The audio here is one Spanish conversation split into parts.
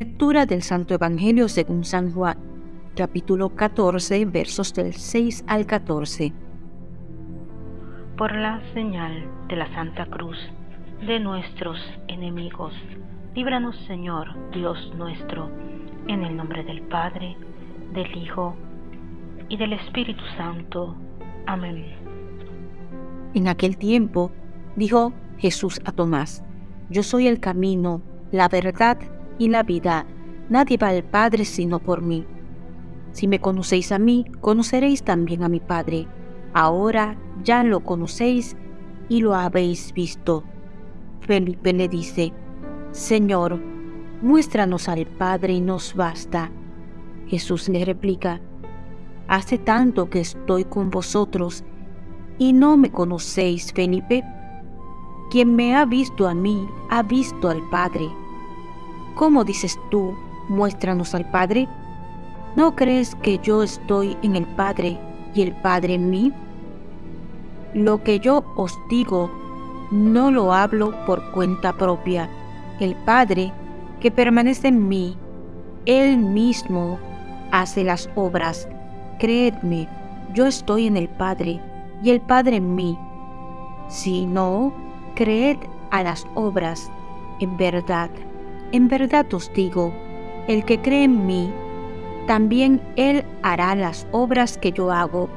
Lectura del Santo Evangelio según San Juan, capítulo 14, versos del 6 al 14. Por la señal de la Santa Cruz de nuestros enemigos, líbranos Señor, Dios nuestro, en el nombre del Padre, del Hijo y del Espíritu Santo. Amén. En aquel tiempo dijo Jesús a Tomás, Yo soy el camino, la verdad y la vida. Nadie va al Padre sino por mí. Si me conocéis a mí, conoceréis también a mi Padre. Ahora ya lo conocéis y lo habéis visto. Felipe le dice, Señor, muéstranos al Padre y nos basta. Jesús le replica, Hace tanto que estoy con vosotros y no me conocéis, Felipe. Quien me ha visto a mí, ha visto al Padre. ¿Cómo dices tú, muéstranos al Padre? ¿No crees que yo estoy en el Padre y el Padre en mí? Lo que yo os digo, no lo hablo por cuenta propia. El Padre, que permanece en mí, Él mismo hace las obras. Creedme, yo estoy en el Padre y el Padre en mí. Si no, creed a las obras, en verdad. En verdad os digo, el que cree en mí, también él hará las obras que yo hago,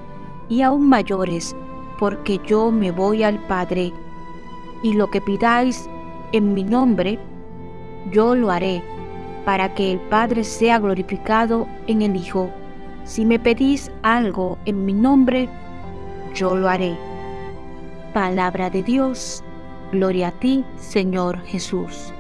y aún mayores, porque yo me voy al Padre, y lo que pidáis en mi nombre, yo lo haré, para que el Padre sea glorificado en el Hijo. Si me pedís algo en mi nombre, yo lo haré. Palabra de Dios, gloria a ti, Señor Jesús.